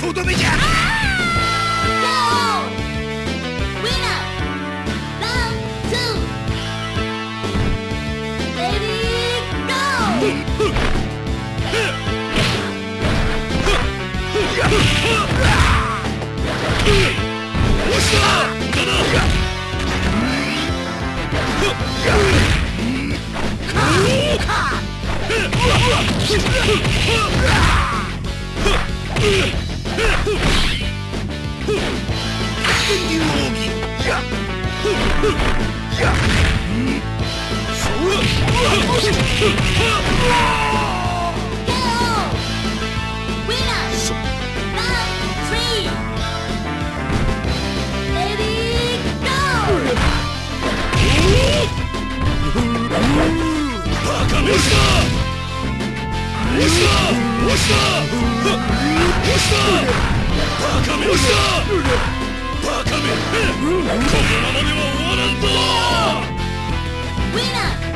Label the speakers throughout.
Speaker 1: とどめじゃ Yeah!
Speaker 2: Winner!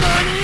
Speaker 1: money!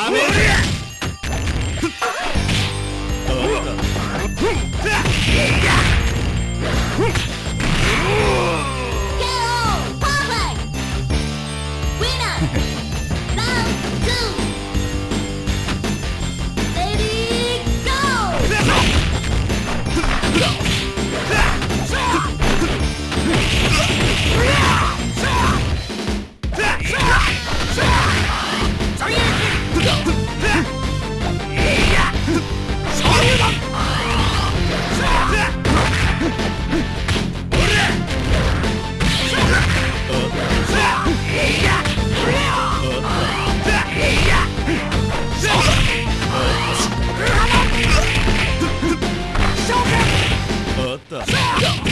Speaker 1: ¡A!
Speaker 2: っ
Speaker 1: た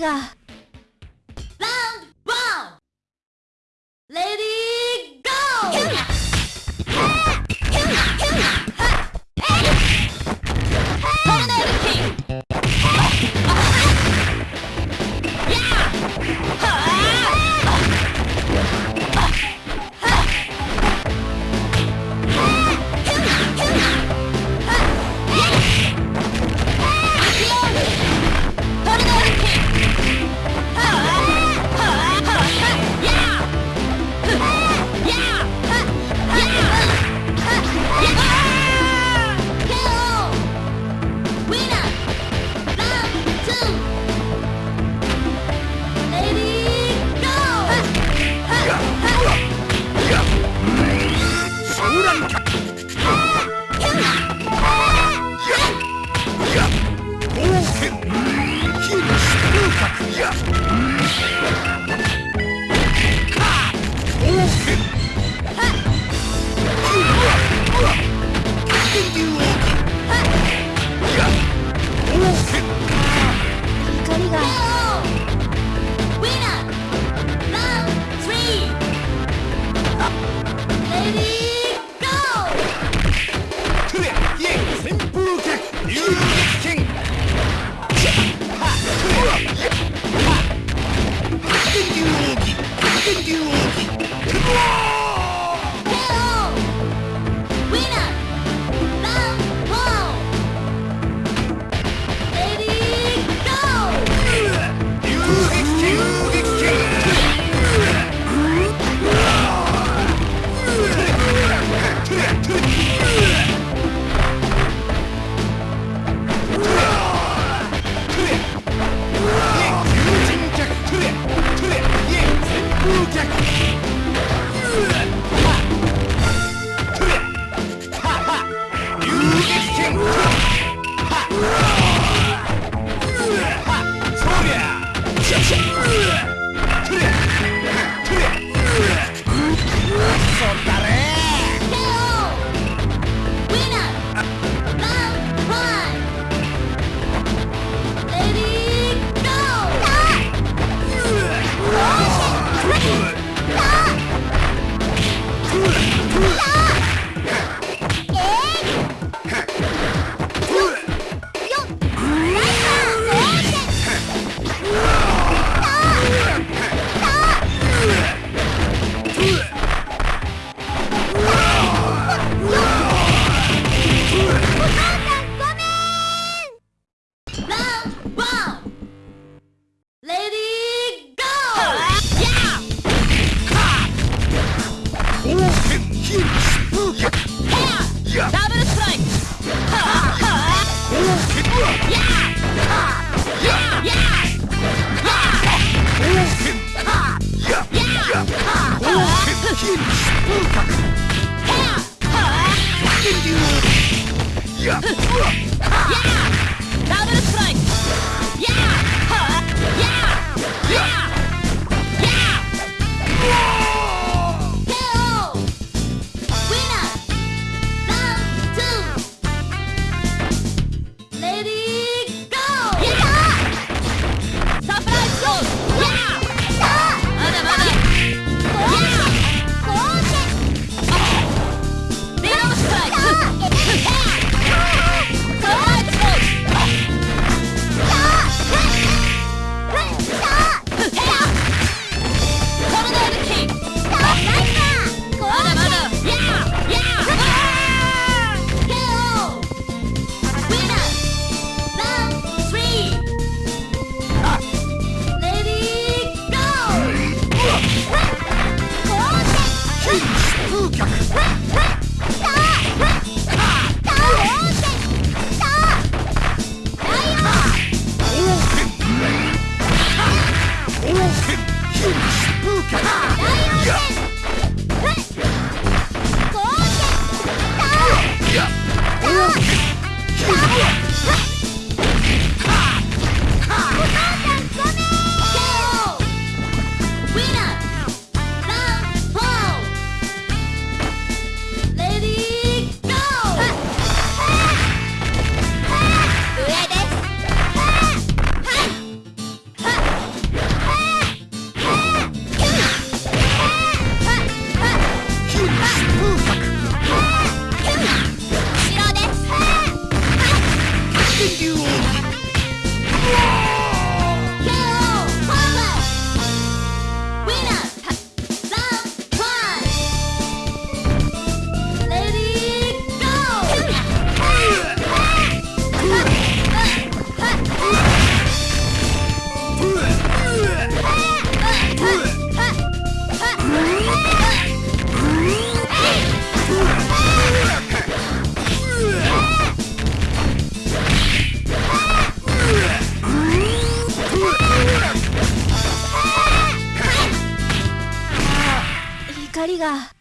Speaker 3: がが。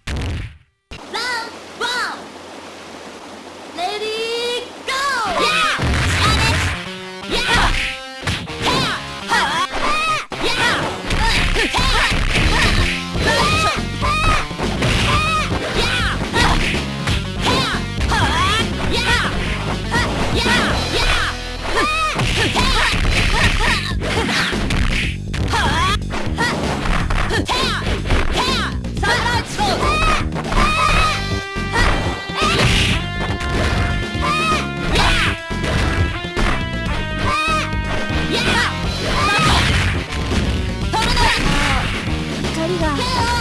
Speaker 3: 是啊